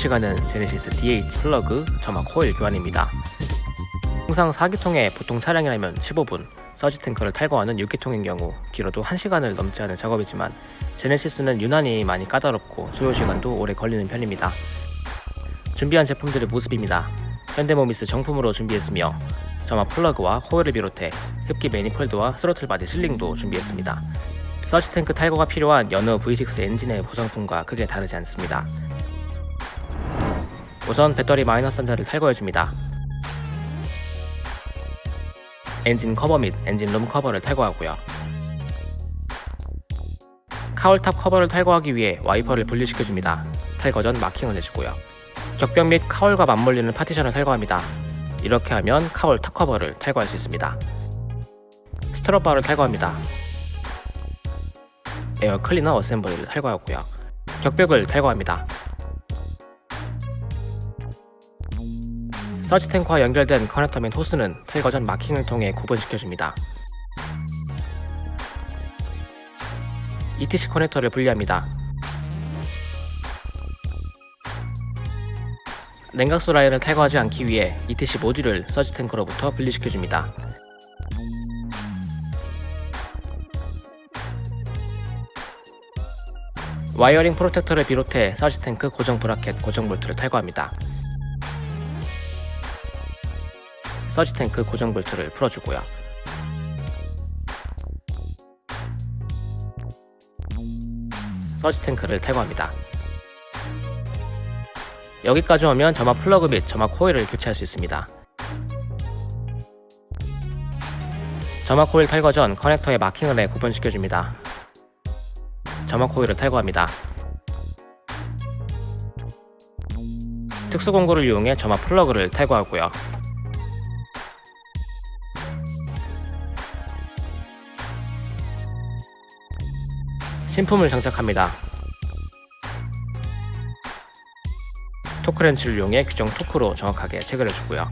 예측하는 제네시스 DH 플러그 점화 코일 교환입니다. 통상 4기통의 보통 차량이라면 15분, surge tank를 탈거하는 6기통인 경우 길어도 1시간을 넘지 않을 작업이지만 제네시스는 유난히 많이 까다롭고 소요시간도 오래 걸리는 편입니다. 준비한 제품들의 모습입니다. 현대모비스 정품으로 준비했으며 점화 플러그와 코일을 비롯해 흡기 manifold와 throttle body sealing도 준비했습니다. surge tank 탈거가 필요한 여느 V6 엔진의 구성품과 크게 다르지 않습니다. 우선 배터리 마이너스 단자를 탈거해줍니다. 엔진 커버 및 엔진 룸 커버를 탈거하고요. cowl top 커버를 탈거하기 위해 와이퍼를 분리시켜줍니다. 탈거 전 마킹을 해주고요. 격벽 및 cowl과 맞물리는 파티션을 탈거합니다. 이렇게 하면 cowl top 커버를 탈거할 수 있습니다. strut bar를 탈거합니다. air cleaner assembly를 탈거하고요. 격벽을 탈거합니다. surge tank와 연결된 커넥터 및 호스는 탈거 전 마킹을 통해 구분시켜줍니다. ETC 커넥터를 분리합니다. 냉각수 라인을 탈거하지 않기 위해 ETC 모듈을 surge tank로부터 분리시켜줍니다. wiring protector를 비롯해 surge tank 고정 bracket 고정 볼트를 탈거합니다. surge tank 고정 볼트를 풀어주고요. surge tank를 탈거합니다. 여기까지 오면 점화 플러그 및 점화 코일을 교체할 수 있습니다. 점화 코일 탈거 전 커넥터에 마킹을 해 구분시켜줍니다. 점화 코일을 탈거합니다. 특수 공구를 이용해 점화 플러그를 탈거하고요. 신품을 장착합니다. 토크렌치를 이용해 규정 토크로 정확하게 체결해 주고요.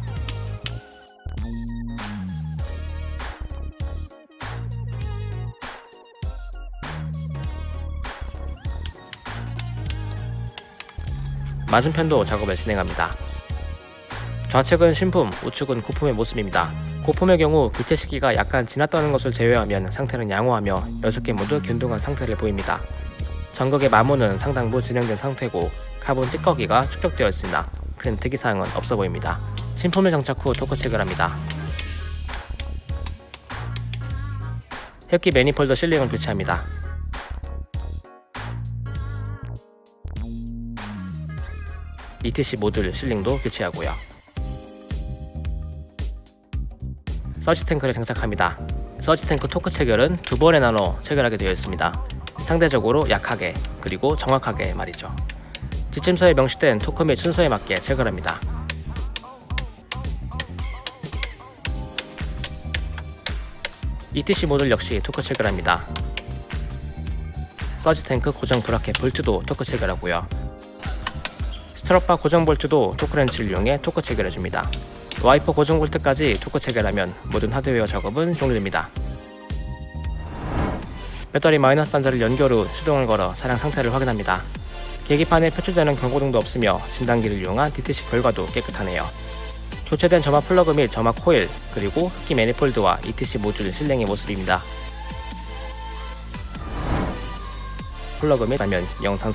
맞은편도 작업을 진행합니다. 좌측은 신품, 우측은 고품의 모습입니다. 고품의 경우 교체 시기가 약간 지났다는 것을 제외하면 상태는 양호하며 6개 모두 균등한 상태를 보입니다. 전극의 마모는 상당부 진행된 상태고 카본 찌꺼기가 축적되어 있습니다. 큰 특이사항은 없어 보입니다. 신품을 장착 후 토크 체결합니다. 흡기 manifold sealing을 교체합니다. ETC 모듈 sealing도 교체하고요. surge tank를 장착합니다. surge tank 토크 체결은 두 번에 나눠 체결하게 되어 있습니다. 상대적으로 약하게 그리고 정확하게 말이죠. 지침서에 명시된 토크 및 순서에 맞게 체결합니다. ETC 모듈 역시 토크 체결합니다. surge tank 고정 bracket 볼트도 토크 체결하고요. strut bar 고정 볼트도 토크렌치를 이용해 토크 체결해줍니다. 와이퍼 고정 볼트까지 토크 체결하면 모든 하드웨어 작업은 종료됩니다. 배터리 마이너스 단자를 연결 후 시동을 걸어 차량 상태를 확인합니다. 계기판에 표출되는 경고등도 없으며 진단기를 이용한 DTC 결과도 깨끗하네요. 교체된 점화 플러그 및 점화 코일, 그리고 흡기 manifold와 ETC 모듈 sealing의 모습입니다. 플러그 및 화면 영상